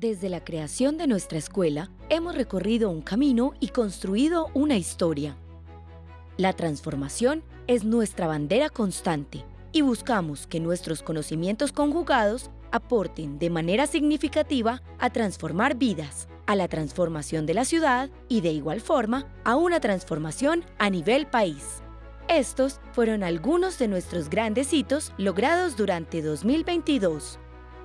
Desde la creación de nuestra escuela, hemos recorrido un camino y construido una historia. La transformación es nuestra bandera constante y buscamos que nuestros conocimientos conjugados aporten de manera significativa a transformar vidas, a la transformación de la ciudad y de igual forma a una transformación a nivel país. Estos fueron algunos de nuestros grandes hitos logrados durante 2022.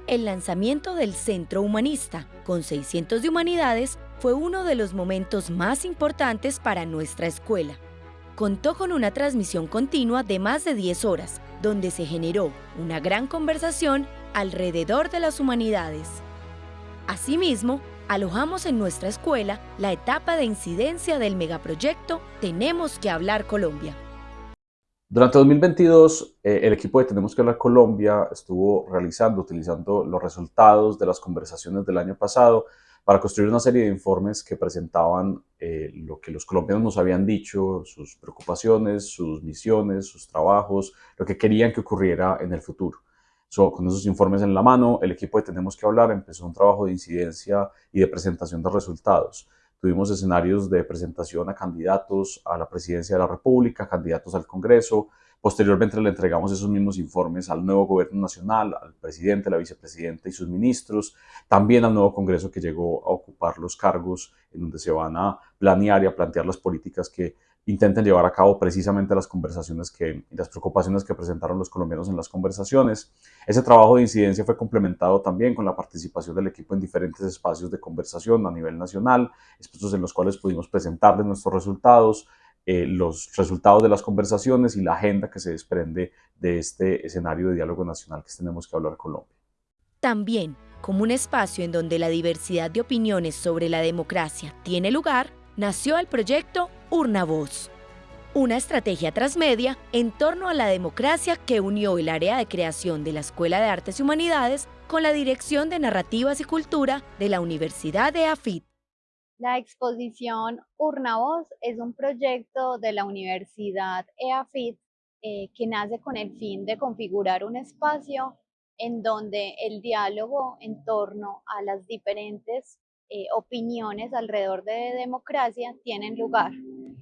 El lanzamiento del Centro Humanista, con 600 de humanidades, fue uno de los momentos más importantes para nuestra escuela. Contó con una transmisión continua de más de 10 horas, donde se generó una gran conversación alrededor de las humanidades. Asimismo, alojamos en nuestra escuela la etapa de incidencia del megaproyecto Tenemos que hablar Colombia. Durante 2022, eh, el equipo de Tenemos que hablar Colombia estuvo realizando, utilizando los resultados de las conversaciones del año pasado para construir una serie de informes que presentaban eh, lo que los colombianos nos habían dicho, sus preocupaciones, sus misiones, sus trabajos, lo que querían que ocurriera en el futuro. Con esos informes en la mano, el equipo de Tenemos que hablar empezó un trabajo de incidencia y de presentación de resultados. Tuvimos escenarios de presentación a candidatos a la presidencia de la República, candidatos al Congreso. Posteriormente le entregamos esos mismos informes al nuevo gobierno nacional, al presidente, la vicepresidenta y sus ministros, también al nuevo Congreso que llegó a ocupar los cargos en donde se van a planear y a plantear las políticas que intenten llevar a cabo precisamente las conversaciones que, las preocupaciones que presentaron los colombianos en las conversaciones. Ese trabajo de incidencia fue complementado también con la participación del equipo en diferentes espacios de conversación a nivel nacional, espacios en los cuales pudimos presentarles nuestros resultados, eh, los resultados de las conversaciones y la agenda que se desprende de este escenario de diálogo nacional que tenemos que hablar Colombia. También, como un espacio en donde la diversidad de opiniones sobre la democracia tiene lugar, nació el proyecto Urna Voz, una estrategia transmedia en torno a la democracia que unió el área de creación de la Escuela de Artes y Humanidades con la Dirección de Narrativas y Cultura de la Universidad de AFIT. La exposición Urna Voz es un proyecto de la Universidad EAFIT eh, que nace con el fin de configurar un espacio en donde el diálogo en torno a las diferentes eh, opiniones alrededor de democracia tienen lugar.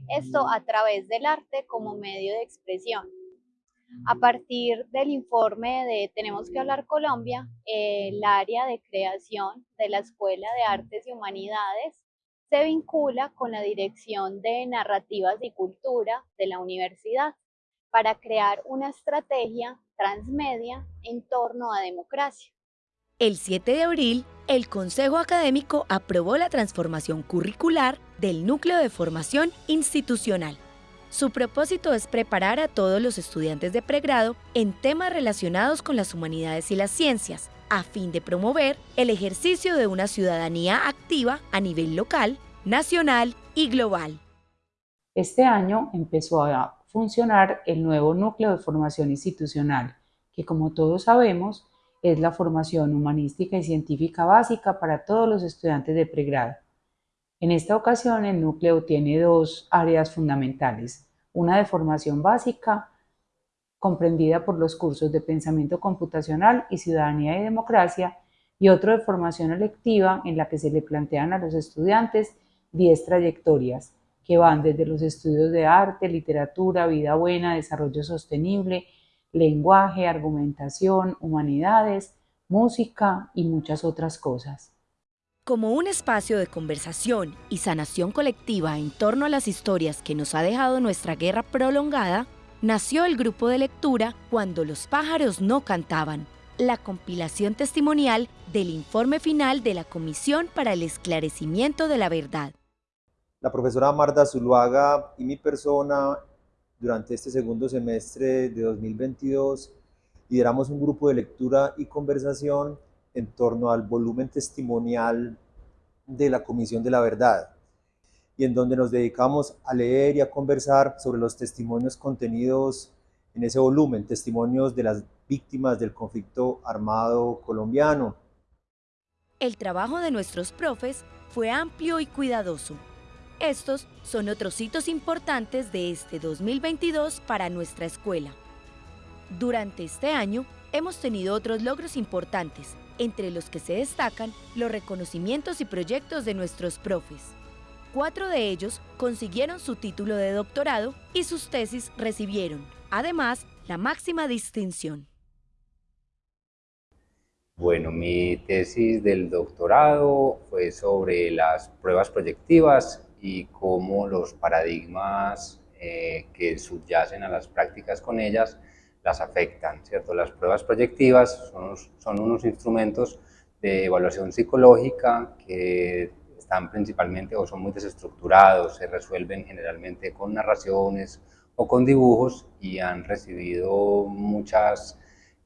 Esto a través del arte como medio de expresión. A partir del informe de Tenemos que hablar Colombia, el área de creación de la Escuela de Artes y Humanidades se vincula con la Dirección de Narrativas y Cultura de la universidad para crear una estrategia transmedia en torno a democracia. El 7 de abril, el Consejo Académico aprobó la transformación curricular del Núcleo de Formación Institucional. Su propósito es preparar a todos los estudiantes de pregrado en temas relacionados con las humanidades y las ciencias, a fin de promover el ejercicio de una ciudadanía activa a nivel local, nacional y global. Este año empezó a funcionar el nuevo núcleo de formación institucional, que como todos sabemos es la formación humanística y científica básica para todos los estudiantes de pregrado. En esta ocasión, el núcleo tiene dos áreas fundamentales, una de formación básica, comprendida por los cursos de pensamiento computacional y ciudadanía y democracia, y otro de formación electiva en la que se le plantean a los estudiantes 10 trayectorias que van desde los estudios de arte, literatura, vida buena, desarrollo sostenible, lenguaje, argumentación, humanidades, música y muchas otras cosas. Como un espacio de conversación y sanación colectiva en torno a las historias que nos ha dejado nuestra guerra prolongada, nació el grupo de lectura Cuando los pájaros no cantaban, la compilación testimonial del informe final de la Comisión para el Esclarecimiento de la Verdad. La profesora Marta Zuluaga y mi persona durante este segundo semestre de 2022 lideramos un grupo de lectura y conversación en torno al volumen testimonial de la Comisión de la Verdad y en donde nos dedicamos a leer y a conversar sobre los testimonios contenidos en ese volumen, testimonios de las víctimas del conflicto armado colombiano. El trabajo de nuestros profes fue amplio y cuidadoso Estos son otros hitos importantes de este 2022 para nuestra escuela. Durante este año hemos tenido otros logros importantes, entre los que se destacan los reconocimientos y proyectos de nuestros profes. Cuatro de ellos consiguieron su título de doctorado y sus tesis recibieron, además, la máxima distinción. Bueno, mi tesis del doctorado fue sobre las pruebas proyectivas y cómo los paradigmas eh, que subyacen a las prácticas con ellas las afectan, ¿cierto? Las pruebas proyectivas son, son unos instrumentos de evaluación psicológica que están principalmente o son muy desestructurados, se resuelven generalmente con narraciones o con dibujos y han recibido muchas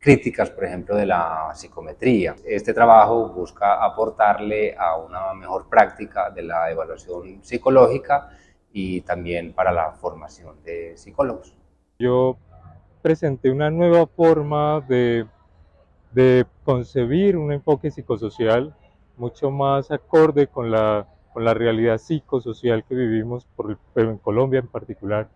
críticas, por ejemplo, de la psicometría. Este trabajo busca aportarle a una mejor práctica de la evaluación psicológica y también para la formación de psicólogos. Yo presenté una nueva forma de, de concebir un enfoque psicosocial mucho más acorde con la, con la realidad psicosocial que vivimos, por, pero en Colombia en particular.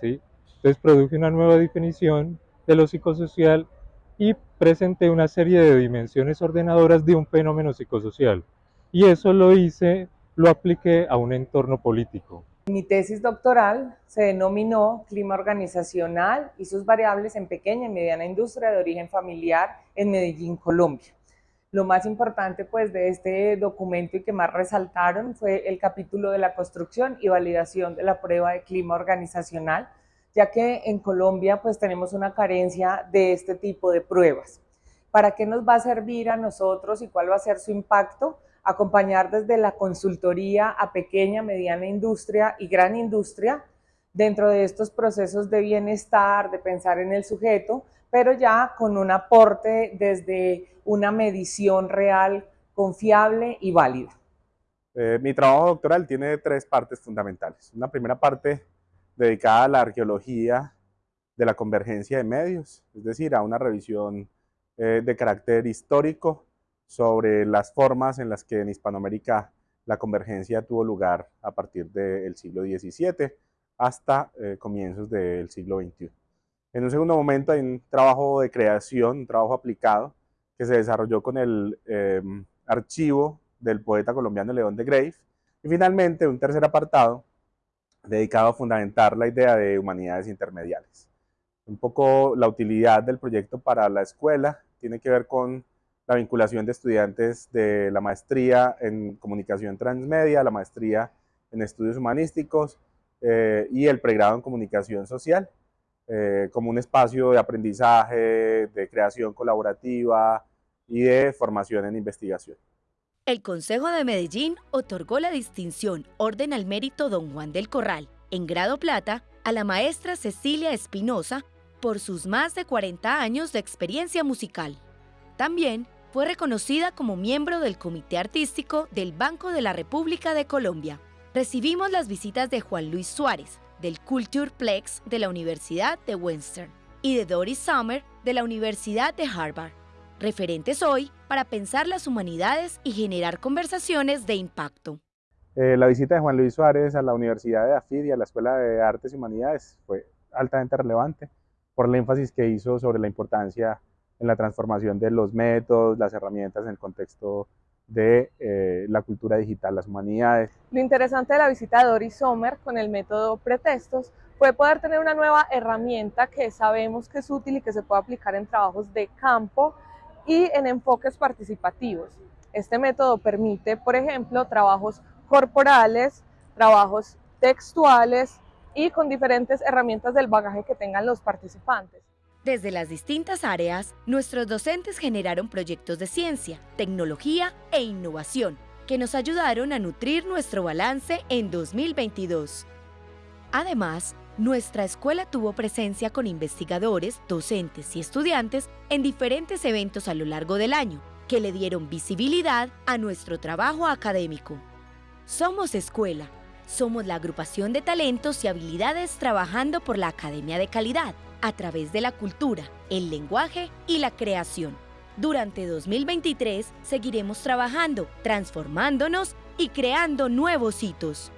¿sí? Entonces produje una nueva definición de lo psicosocial y presenté una serie de dimensiones ordenadoras de un fenómeno psicosocial. Y eso lo hice, lo apliqué a un entorno político. Mi tesis doctoral se denominó Clima organizacional y sus variables en pequeña y mediana industria de origen familiar en Medellín, Colombia. Lo más importante pues de este documento y que más resaltaron fue el capítulo de la construcción y validación de la prueba de clima organizacional, ya que en Colombia pues tenemos una carencia de este tipo de pruebas. ¿Para qué nos va a servir a nosotros y cuál va a ser su impacto? Acompañar desde la consultoría a pequeña, mediana industria y gran industria dentro de estos procesos de bienestar, de pensar en el sujeto, pero ya con un aporte desde una medición real, confiable y válida. Eh, mi trabajo doctoral tiene tres partes fundamentales. Una primera parte dedicada a la arqueología de la convergencia de medios, es decir, a una revisión eh, de carácter histórico sobre las formas en las que en Hispanoamérica la convergencia tuvo lugar a partir del siglo XVII hasta eh, comienzos del siglo XXI. En un segundo momento hay un trabajo de creación, un trabajo aplicado, que se desarrolló con el em, archivo del poeta colombiano León de Grave. Y finalmente un tercer apartado dedicado a fundamentar la idea de humanidades intermediales. Un poco la utilidad del proyecto para la escuela tiene que ver con la vinculación de estudiantes de la maestría en comunicación transmedia, la maestría en estudios humanísticos eh, y el pregrado en comunicación social, eh, como un espacio de aprendizaje, de creación colaborativa y de formación en investigación. El Consejo de Medellín otorgó la distinción Orden al Mérito Don Juan del Corral, en grado plata, a la maestra Cecilia Espinosa por sus más de 40 años de experiencia musical. También fue reconocida como miembro del Comité Artístico del Banco de la República de Colombia. Recibimos las visitas de Juan Luis Suárez, del Culture Plex de la Universidad de Western, y de Doris Summer de la Universidad de Harvard referentes hoy para pensar las humanidades y generar conversaciones de impacto. Eh, la visita de Juan Luis Suárez a la Universidad de AFID y a la Escuela de Artes y Humanidades fue altamente relevante por el énfasis que hizo sobre la importancia en la transformación de los métodos, las herramientas en el contexto de eh, la cultura digital, las humanidades. Lo interesante de la visita de Doris Sommer con el método pretextos fue poder tener una nueva herramienta que sabemos que es útil y que se puede aplicar en trabajos de campo y en enfoques participativos. Este método permite, por ejemplo, trabajos corporales, trabajos textuales y con diferentes herramientas del bagaje que tengan los participantes. Desde las distintas áreas, nuestros docentes generaron proyectos de ciencia, tecnología e innovación que nos ayudaron a nutrir nuestro balance en 2022. Además, nuestra escuela tuvo presencia con investigadores, docentes y estudiantes en diferentes eventos a lo largo del año, que le dieron visibilidad a nuestro trabajo académico. Somos escuela, somos la agrupación de talentos y habilidades trabajando por la Academia de Calidad, a través de la cultura, el lenguaje y la creación. Durante 2023 seguiremos trabajando, transformándonos y creando nuevos hitos.